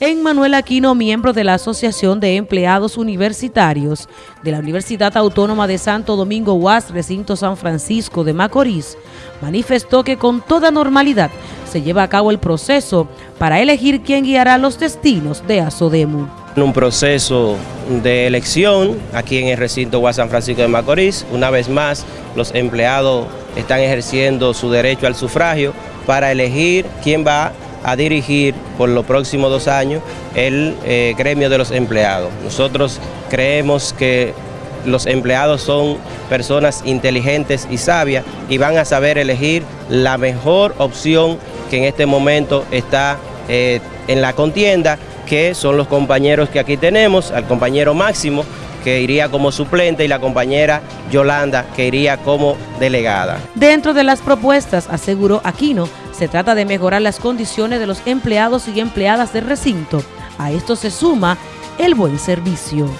En Manuel Aquino, miembro de la Asociación de Empleados Universitarios de la Universidad Autónoma de Santo Domingo UAS, recinto San Francisco de Macorís, manifestó que con toda normalidad se lleva a cabo el proceso para elegir quién guiará los destinos de Asodemu. Un proceso de elección aquí en el recinto UAS San Francisco de Macorís. Una vez más, los empleados están ejerciendo su derecho al sufragio para elegir quién va a dirigir por los próximos dos años el eh, gremio de los empleados. Nosotros creemos que los empleados son personas inteligentes y sabias y van a saber elegir la mejor opción que en este momento está eh, en la contienda, que son los compañeros que aquí tenemos, al compañero Máximo, que iría como suplente, y la compañera Yolanda, que iría como delegada. Dentro de las propuestas, aseguró Aquino, se trata de mejorar las condiciones de los empleados y empleadas del recinto. A esto se suma el buen servicio.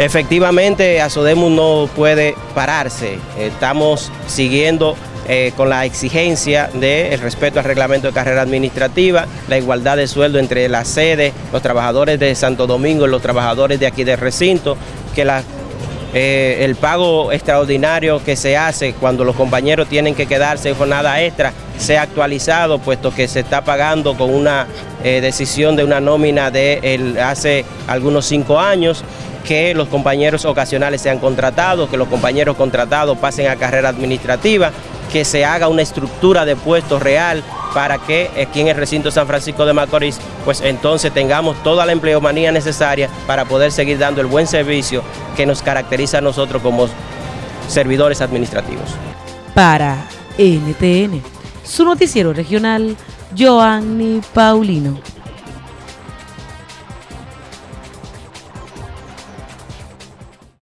Efectivamente, Asodemus no puede pararse. Estamos siguiendo eh, con la exigencia del respeto al reglamento de carrera administrativa, la igualdad de sueldo entre la sede, los trabajadores de Santo Domingo y los trabajadores de aquí del recinto, que eh, el pago extraordinario que se hace cuando los compañeros tienen que quedarse en jornada extra sea actualizado, puesto que se está pagando con una eh, decisión de una nómina de hace algunos cinco años, que los compañeros ocasionales sean contratados, que los compañeros contratados pasen a carrera administrativa, que se haga una estructura de puestos real para que aquí en el recinto San Francisco de Macorís, pues entonces tengamos toda la empleomanía necesaria para poder seguir dando el buen servicio que nos caracteriza a nosotros como servidores administrativos. Para NTN, su noticiero regional, Joanny Paulino.